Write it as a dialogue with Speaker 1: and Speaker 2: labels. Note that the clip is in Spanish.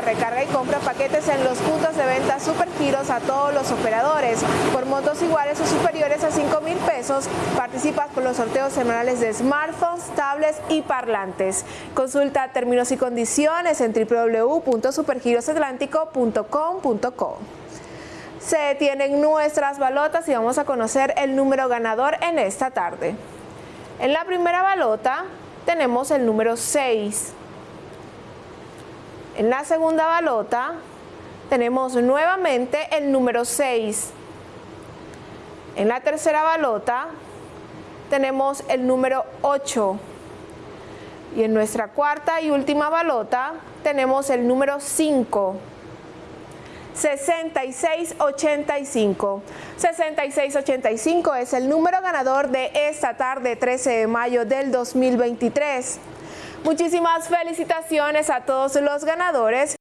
Speaker 1: recarga y compra paquetes en los puntos de venta Supergiros a todos los operadores. Por montos iguales o superiores a 5 mil pesos, participas con los sorteos semanales de smartphones, tablets y parlantes. Consulta términos y condiciones en www.supergirosatlántico.com.co. Se detienen nuestras balotas y vamos a conocer el número ganador en esta tarde. En la primera balota tenemos el número 6. En la segunda balota tenemos nuevamente el número 6. En la tercera balota tenemos el número 8. Y en nuestra cuarta y última balota tenemos el número 5. 6685. 6685 es el número ganador de esta tarde 13 de mayo del 2023. Muchísimas felicitaciones a todos los ganadores.